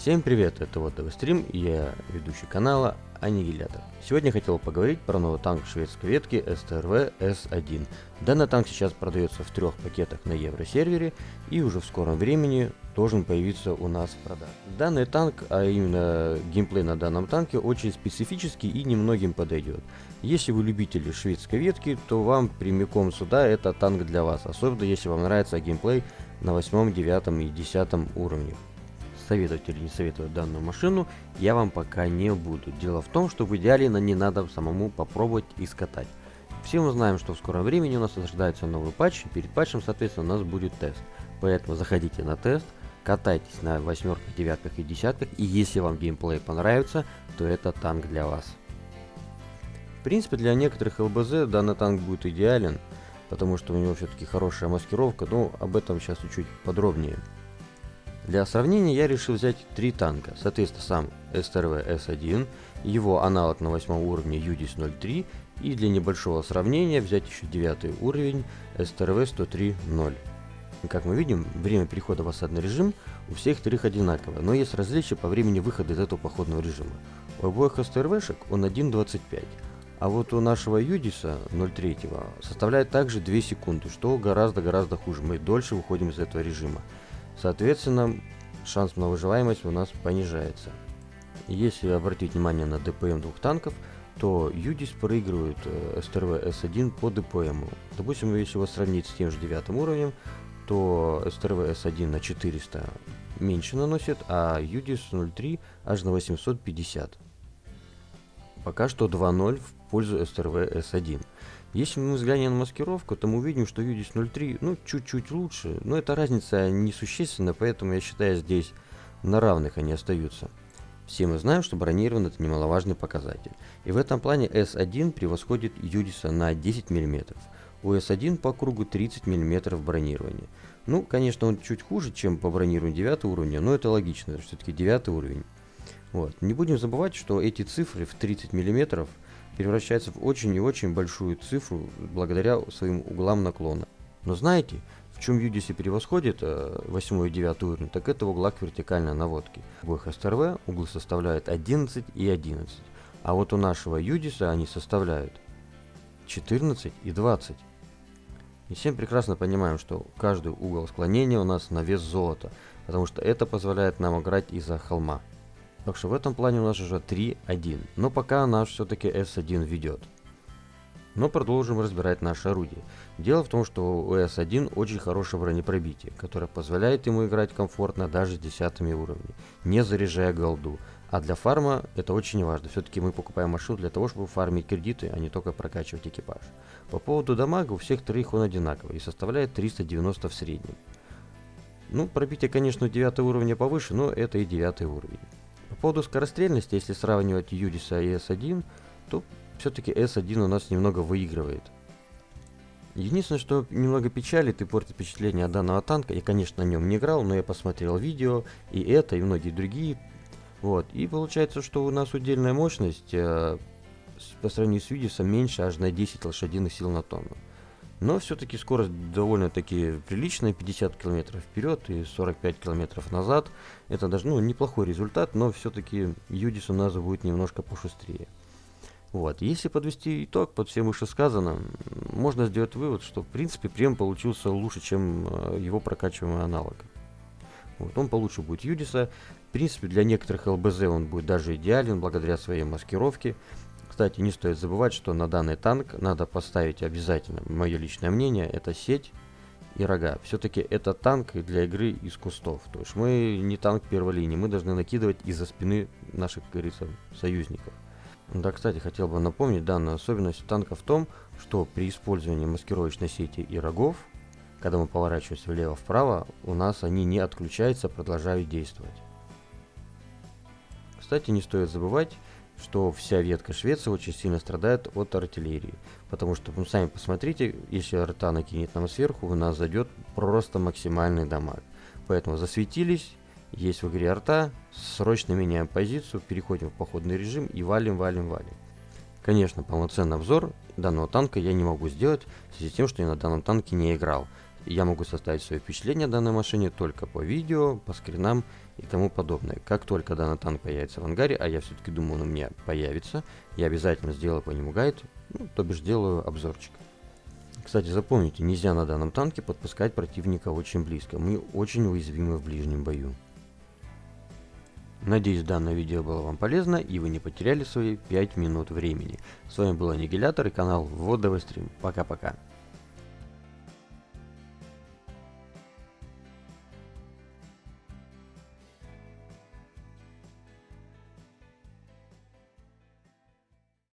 Всем привет, это вот Стрим, я ведущий канала Аннигилятор. Сегодня хотел поговорить про новый танк шведской ветки STRV S1. Данный танк сейчас продается в трех пакетах на евросервере и уже в скором времени должен появиться у нас в продаже. Данный танк, а именно геймплей на данном танке, очень специфический и немногим подойдет. Если вы любители шведской ветки, то вам прямиком сюда это танк для вас, особенно если вам нравится геймплей на 8, 9 и 10 уровнях советовать или не советовать данную машину я вам пока не буду. Дело в том, что в идеале на ней надо самому попробовать и скатать. Все мы знаем, что в скором времени у нас ожидается новый патч, и перед патчем, соответственно, у нас будет тест. Поэтому заходите на тест, катайтесь на восьмерках, девятках и десятках, и если вам геймплей понравится, то это танк для вас. В принципе, для некоторых ЛБЗ данный танк будет идеален, потому что у него все-таки хорошая маскировка, но об этом сейчас чуть-чуть подробнее. Для сравнения я решил взять три танка, соответственно сам STRV S1, его аналог на 8 уровне UDIS 03 и для небольшого сравнения взять еще 9 уровень STRV 103.0. Как мы видим, время перехода в осадный режим у всех трех одинаковое, но есть различия по времени выхода из этого походного режима. У обоих STRV-шек он 1.25, а вот у нашего Юдиса 03 составляет также 2 секунды, что гораздо-гораздо хуже, мы дольше выходим из этого режима. Соответственно, шанс на выживаемость у нас понижается. Если обратить внимание на ДПМ двух танков, то Юдис проигрывает э, СТРВ С1 по ДПМ. Допустим, если его сравнить с тем же девятым уровнем, то СТРВ С1 на 400 меньше наносит, а Юдис 03 аж на 850. Пока что 2-0 в пользу СТРВ С1. Если мы взглянем на маскировку, то мы увидим, что UDIS 03 ну чуть-чуть лучше, но эта разница несущественна, поэтому я считаю здесь на равных они остаются. Все мы знаем, что бронирован это немаловажный показатель. И в этом плане S1 превосходит UDIS на 10 мм. У S1 по кругу 30 мм бронирования. Ну, конечно, он чуть хуже, чем по бронированию 9 уровня, но это логично, все-таки 9 уровень. Вот. Не будем забывать, что эти цифры в 30 мм превращается в очень и очень большую цифру благодаря своим углам наклона. Но знаете, в чем UDC превосходит э, 8 и 9 уровень, так это в углах вертикальной наводки. В обоих STRV углы составляют 11 и 11, а вот у нашего UDIS они составляют 14 и 20. И всем прекрасно понимаем, что каждый угол склонения у нас на вес золота, потому что это позволяет нам играть из-за холма. Так что в этом плане у нас уже 3-1. Но пока наш все-таки S1 ведет. Но продолжим разбирать наше орудие. Дело в том, что у S1 очень хорошее бронепробитие, которое позволяет ему играть комфортно даже с десятыми уровнями, не заряжая голду. А для фарма это очень важно. Все-таки мы покупаем машину для того, чтобы фармить кредиты, а не только прокачивать экипаж. По поводу дамага, у всех троих он одинаковый и составляет 390 в среднем. Ну, пробитие, конечно, 9 уровня повыше, но это и 9 уровень. По поводу скорострельности, если сравнивать Юдиса и S1, то все-таки S1 у нас немного выигрывает. Единственное, что немного печалит и портит впечатление от данного танка, я, конечно, на нем не играл, но я посмотрел видео, и это, и многие другие. Вот, и получается, что у нас удельная мощность э, по сравнению с Юдисом меньше аж на 10 лошадиных сил на тонну. Но все-таки скорость довольно-таки приличная, 50 км вперед и 45 км назад. Это даже ну, неплохой результат, но все-таки Юдис у нас будет немножко пошустрее. Вот. Если подвести итог под всем вышесказанным, можно сделать вывод, что в принципе прием получился лучше, чем э, его прокачиваемый аналог. Вот. Он получше будет Юдиса. В принципе, для некоторых ЛБЗ он будет даже идеален благодаря своей маскировке. Кстати, не стоит забывать, что на данный танк надо поставить обязательно, мое личное мнение, это сеть и рога. Все-таки это танк для игры из кустов. То есть мы не танк первой линии, мы должны накидывать из-за спины наших, как говорится, союзников. Да, кстати, хотел бы напомнить, данная особенность танка в том, что при использовании маскировочной сети и рогов, когда мы поворачиваемся влево-вправо, у нас они не отключаются, продолжают действовать. Кстати, не стоит забывать, что вся ветка Швеции очень сильно страдает от артиллерии. Потому что, вы сами посмотрите, если арта накинет нам сверху, у нас зайдет просто максимальный дамаг. Поэтому засветились, есть в игре арта, срочно меняем позицию, переходим в походный режим и валим, валим, валим. Конечно, полноценный обзор данного танка я не могу сделать, в связи с тем, что я на данном танке не играл. я могу составить свое впечатление о данной машине только по видео, по скринам и тому подобное. Как только данный танк появится в ангаре, а я все-таки думаю, он у меня появится, я обязательно сделаю по нему гайд, ну, то бишь сделаю обзорчик. Кстати, запомните, нельзя на данном танке подпускать противника очень близко, мы очень уязвимы в ближнем бою. Надеюсь, данное видео было вам полезно и вы не потеряли свои 5 минут времени. С вами был Аннигилятор и канал Водовый стрим. Пока-пока.